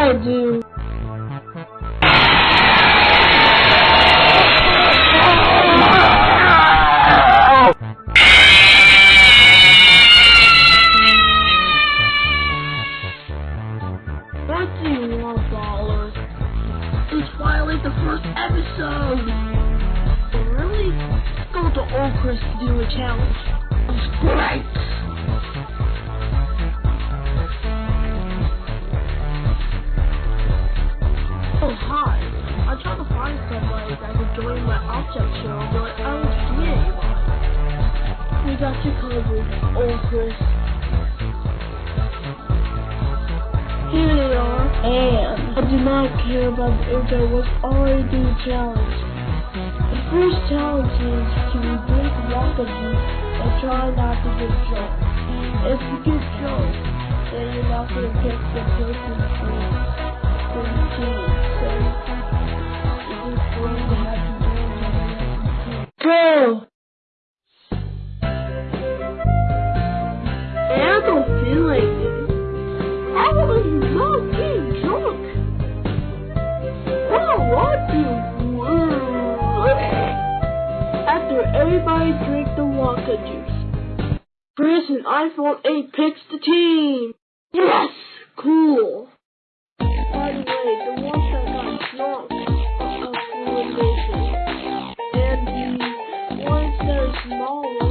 What do the first episode! Really? Go to Old Chris to do a challenge. It's great! To find somebody that can join my object show, but I see anybody. We got you covered, Old Chris. Here they are. And I do not care about the if there was already a challenge. The first challenge is to drink Wonka juice and try not to get drunk. If you get drunk, then you're not going to pick the person for the team. Go! I don't feel like it. I was not getting drunk. I want to. After everybody drank the Wonka juice, Chris and iPhone 8 picks the team. mold.